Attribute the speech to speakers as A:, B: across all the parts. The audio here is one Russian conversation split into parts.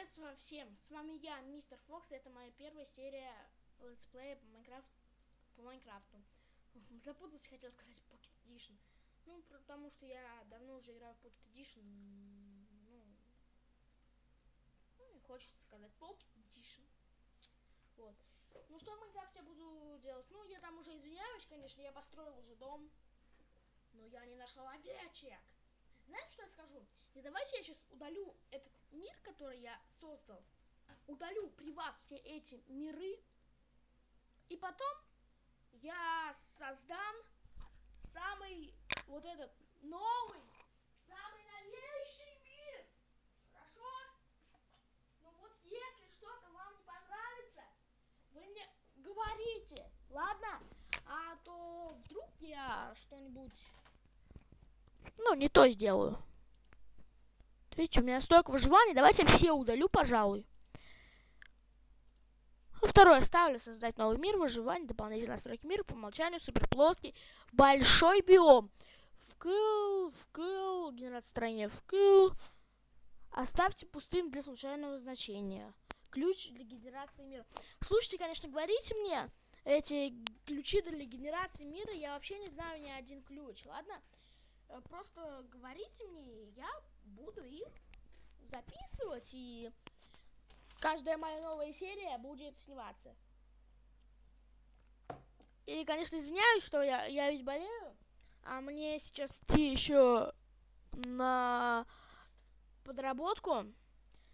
A: Привет всем, с вами я, Мистер Фокс, это моя первая серия летсплея по Майнкрафту. По Майнкрафту. Запутался, хотел сказать Pocket Edition. Ну, потому что я давно уже играю в Pocket Edition. Ну, ну хочется сказать Pocket Edition. Вот. Ну, что в Майнкрафте я буду делать? Ну, я там уже извиняюсь, конечно, я построил уже дом. Но я не нашел овечек. Знаете, что я скажу? И давайте я сейчас удалю этот мир, который я создал. Удалю при вас все эти миры. И потом я создам самый вот этот новый, самый новейший мир. Хорошо? Ну вот если что-то вам не понравится, вы мне говорите, ладно? А то вдруг я что-нибудь ну, не то сделаю. Видите, у меня столько выживания. Давайте все удалю, пожалуй. Второе ставлю создать новый мир, выживание, дополнительные настройки мира, по умолчанию, супер плоский, большой биом. Вкл, вкл, генерация строения вкл. Оставьте пустым для случайного значения. Ключ для генерации мира. Слушайте, конечно, говорите мне эти ключи для генерации мира. Я вообще не знаю ни один ключ, ладно? Э, просто говорите мне, я буду их записывать, и каждая моя новая серия будет сниматься. И, конечно, извиняюсь, что я, я ведь болею, а мне сейчас идти еще на подработку.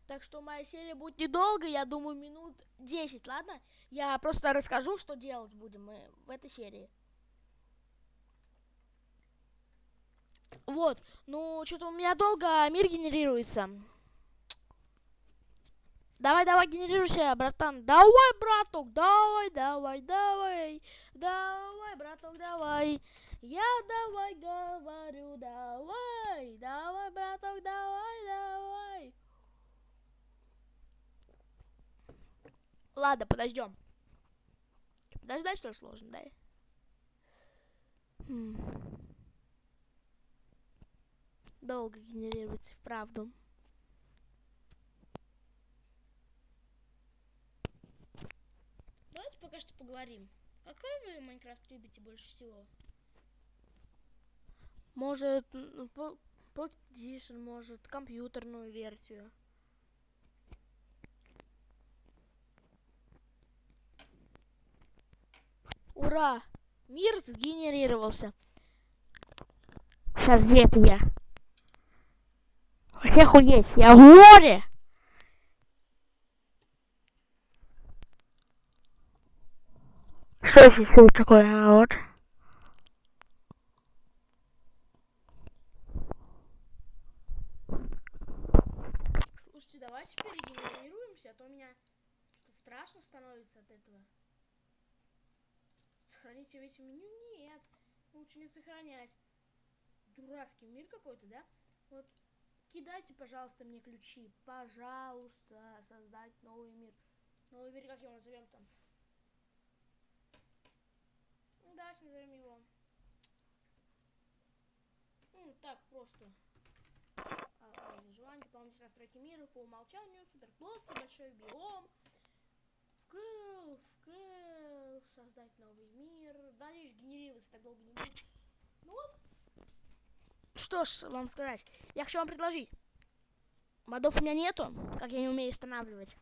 A: Так что моя серия будет недолго, я думаю, минут 10, ладно? Я просто расскажу, что делать будем мы в этой серии. Вот, ну, что-то у меня долго мир генерируется. Давай, давай, генерируйся, братан. Давай, браток, давай, давай, давай. Давай, браток, давай. Я давай говорю, давай. Давай, браток, давай, давай. Ладно, подождем. Подождать, что сложно, да? Хм долго генерируется, вправду. Давайте пока что поговорим. Какой вы Майнкрафт любите больше всего? Может, Pocket Edition, может, компьютерную версию. Ура! Мир сгенерировался. Сейчас я. Вообще охуеть, я в море! Что здесь такое, а вот? Слушайте, давайте перегенерируемся, а то у меня страшно становится от этого. Сохраните весь меню? Нет. Лучше не сохранять. Дурацкий мир какой-то, да? Вот Кидайте, пожалуйста, мне ключи. Пожалуйста, создать новый мир. Новый мир, как его назовем там? Ну, давайте назовем его. Ну, так, просто. А, желание дополнительной настройки мира по умолчанию. Супер плоский, большой биом. Вкл, вкл, создать новый мир. Дальше генерироваться так долго не будет. Ну вот, что ж вам сказать? Я хочу вам предложить. Модов у меня нету, как я не умею устанавливать.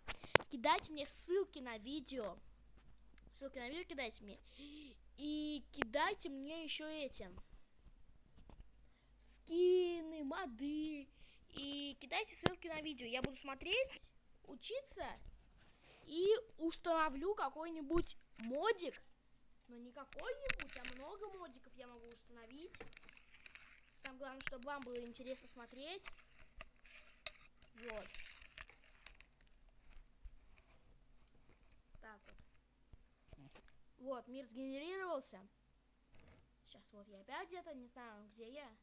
A: Кидайте мне ссылки на видео. Ссылки на видео кидайте мне. И кидайте мне еще этим. Скины, моды. И кидайте ссылки на видео. Я буду смотреть, учиться. И установлю какой-нибудь модик. Но не какой-нибудь, а много модиков я могу установить. Самое главное, чтобы вам было интересно смотреть. Вот. Так вот. Вот, мир сгенерировался. Сейчас вот я опять где-то, не знаю, где я.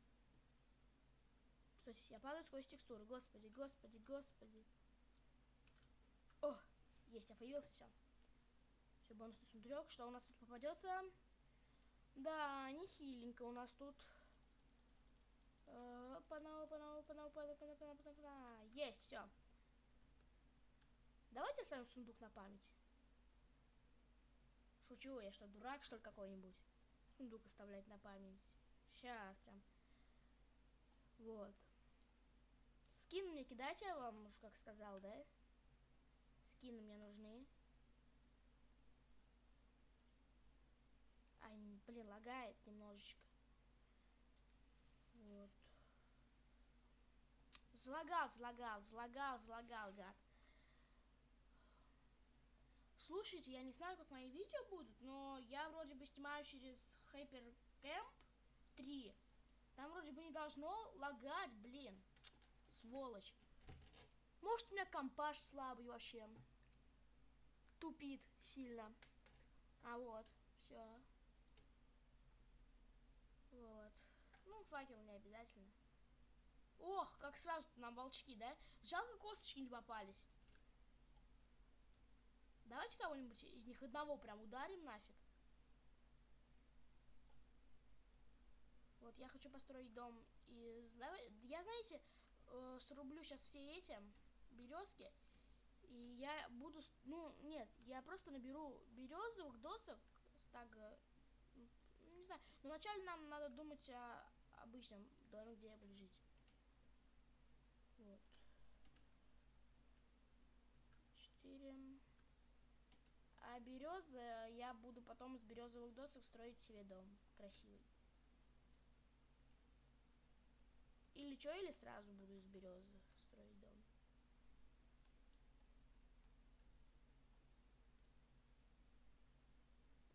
A: Кстати, я падаю сквозь текстуру. Господи, господи, господи. О, есть, я появился, все. Все, бонусный сундучок. Что у нас тут попадется? Да, не хиленько у нас тут. Панау, панау, панау, панау, панау, панау, панау, Есть, все. Давайте оставим сундук на память. Шучу, я что, дурак, что ли, какой-нибудь? Сундук оставлять на память. Сейчас прям. Вот. Скин мне кидайте, я вам уж как сказал, да? Скины мне нужны. Ай, блин, лагает немножечко. Вот. Залагал, залагал, залагал, залагал, гад. Слушайте, я не знаю, как мои видео будут, но я вроде бы снимаю через Hypercamp 3. Там вроде бы не должно лагать, блин. Сволочь. Может, у меня компаш слабый вообще. Тупит сильно. А вот, все. Вот. Ну, факел не обязательно. Ох, как сразу нам волчки, да? Жалко, косточки не попались. Давайте кого-нибудь из них одного прям ударим нафиг. Вот, я хочу построить дом из... Я, знаете, э, срублю сейчас все эти березки. И я буду... Ну, нет, я просто наберу березовых досок. Так, не знаю. Но вначале нам надо думать о обычном доме, где я буду жить. Вот. Четыре. А березы я буду потом из березовых досок строить себе дом красивый. Или что, или сразу буду из березы строить дом.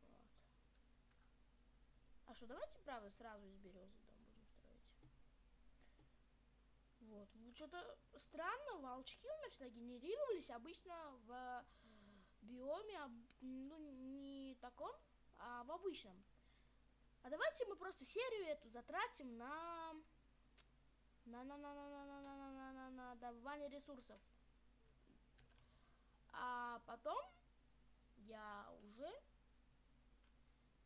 A: Вот. А что, давайте, правда, сразу из березы дом будем строить. Вот. Что-то странно, волчки у меня всегда генерировались обычно в биоме, ну, не таком, а в обычном. А давайте мы просто серию эту затратим на... На, на, на, на, на, на, на, на, на, на, на добывание ресурсов. А потом я уже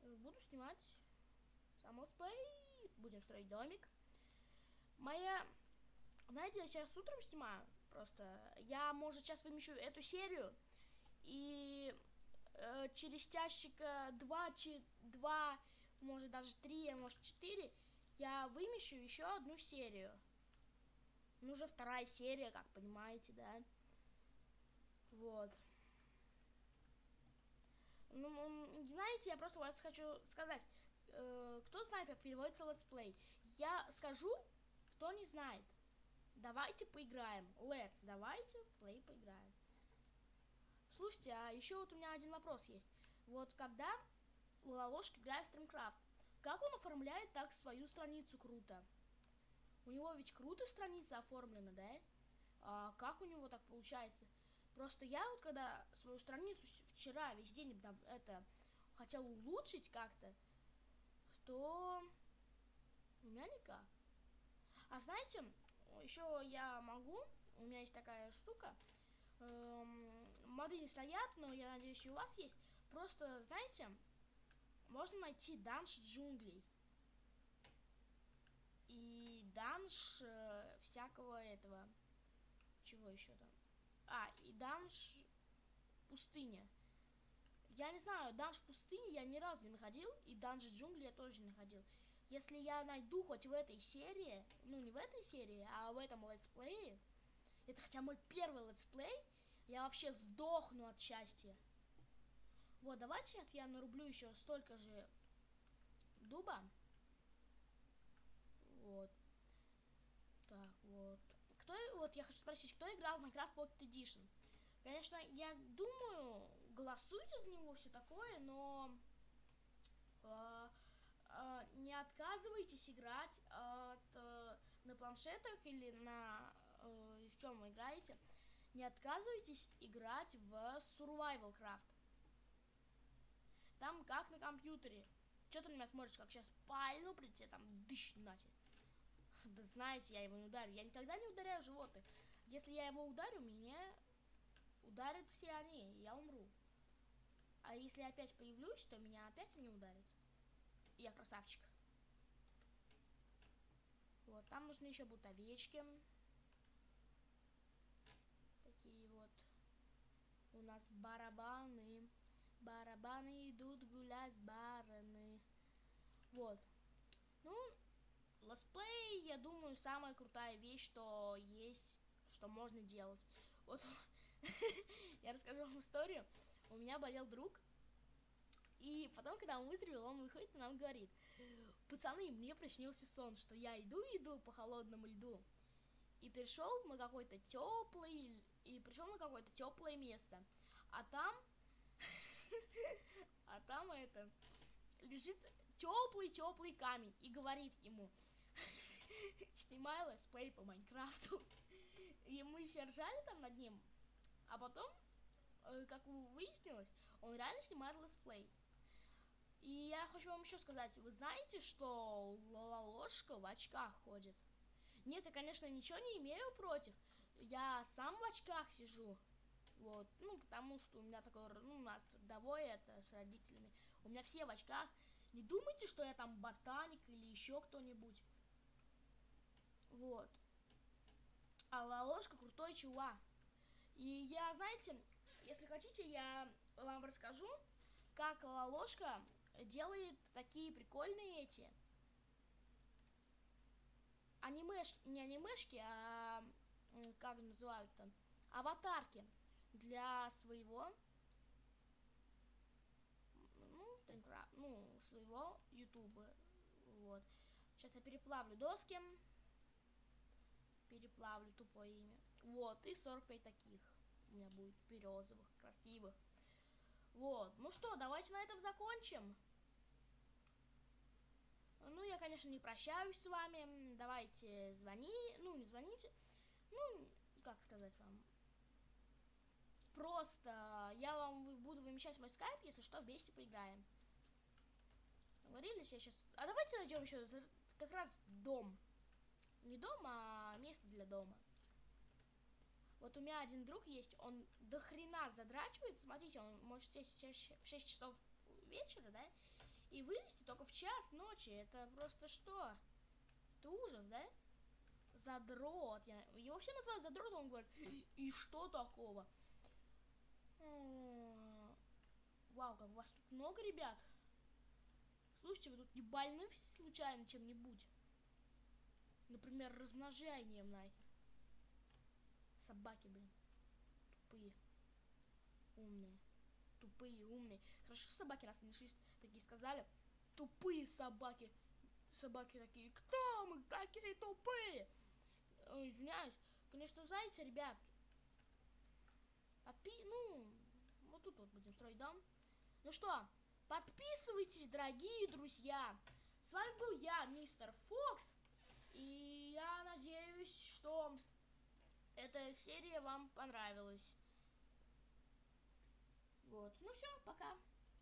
A: буду снимать сам летсплей. Будем строить домик. Моя... Знаете, я сейчас утром снимаю. Просто я, может, сейчас вымещу эту серию. И э, через два, чи, два, может даже три, а может четыре, я вымещу еще одну серию. Ну, уже вторая серия, как понимаете, да? Вот. Ну, знаете, я просто вас хочу сказать. Э, кто знает, как переводится летсплей? Я скажу, кто не знает. Давайте поиграем. Let's, давайте play поиграем. Слушайте, а еще вот у меня один вопрос есть. Вот когда Лолошка играет в StreamCraft, как он оформляет так свою страницу круто? У него ведь круто страница оформлена, да? А как у него так получается? Просто я вот когда свою страницу вчера весь день это хотел улучшить как-то, то у меня никак. А знаете, еще я могу, у меня есть такая штука, эм, моды не стоят, но я надеюсь, и у вас есть. Просто, знаете, можно найти данж джунглей. И данж э, всякого этого. Чего еще там? А, и данж пустыня. Я не знаю, данж пустыни я ни разу не находил, и данж джунгли я тоже не находил. Если я найду хоть в этой серии, ну не в этой серии, а в этом летсплее, это хотя мой первый летсплей, я вообще сдохну от счастья. Вот, давайте сейчас я нарублю еще столько же дуба. Вот. Так, вот. Кто, вот, я хочу спросить, кто играл в Minecraft Pocket Edition? Конечно, я думаю, голосуйте за него, все такое, но э, э, не отказывайтесь играть от, э, на планшетах или на э, в чем вы играете не отказывайтесь играть в Survival Craft. Там как на компьютере. Что ты на меня смотришь, как сейчас пальну при тебе там дыщ нате. Да знаете, я его не ударю. Я никогда не ударяю животных. Если я его ударю, меня ударят все они, и я умру. А если я опять появлюсь, то меня опять не ударят. Я красавчик. Вот, там нужны еще будут овечки такие вот. У нас барабаны. Барабаны идут гулять, бараны. Вот. Ну, летсплей, я думаю, самая крутая вещь, что есть, что можно делать. Вот я расскажу вам историю. У меня болел друг, и потом, когда он выздоровел, он выходит и нам говорит, пацаны, мне приснился сон, что я иду, иду по холодному льду, и пришел на какой-то теплый, и пришел на какое-то теплое место, а там, а там это, лежит теплый-теплый камень, и говорит ему, снимай летсплей по Майнкрафту, и мы все ржали там над ним, а потом, э, как выяснилось, он реально снимает летсплей. И я хочу вам еще сказать, вы знаете, что Лолошка в очках ходит? Нет, я, конечно, ничего не имею против. Я сам в очках сижу. Вот, ну, потому что у меня такой, ну, у нас трудовой это с родителями. У меня все в очках. Не думайте, что я там ботаник или еще кто-нибудь. Вот. А Лолошка крутой чувак. И я, знаете, если хотите, я вам расскажу, как Лолошка делает такие прикольные эти анимеш, не анимешки, а как называют там, аватарки для своего ну, ну, своего ютуба. Вот. Сейчас я переплавлю доски. Переплавлю тупое имя. Вот, и 45 таких у меня будет березовых, красивых. Вот, ну что, давайте на этом закончим. Ну, я, конечно, не прощаюсь с вами. Давайте звони, ну, не звоните. Ну, как сказать вам. Просто я вам буду вымещать мой скайп, если что, вместе поиграем. Договорились, я сейчас... А давайте найдем еще как раз дом. Не дом, а место для дома. Вот у меня один друг есть, он до хрена задрачивается. Смотрите, он может сесть в 6 часов вечера, да? И вылезти только в час ночи. Это просто что? Это ужас, да? Задрот. Я... Его вообще называют задротом, он говорит, и что такого? Вау, как у вас тут много ребят. Слушайте, вы тут не больны случайно чем-нибудь? Например, размножением нахер. Собаки, блин. Тупые. Умные. Тупые, умные. Хорошо, собаки нас не слышат такие сказали, тупые собаки. Собаки такие, кто мы такие тупые? Ой, извиняюсь. Конечно, знаете, ребят, подпи... ну, вот тут вот будем строить дом. Ну что, подписывайтесь, дорогие друзья. С вами был я, мистер Фокс. И я надеюсь, что эта серия вам понравилась. Вот. Ну все, пока.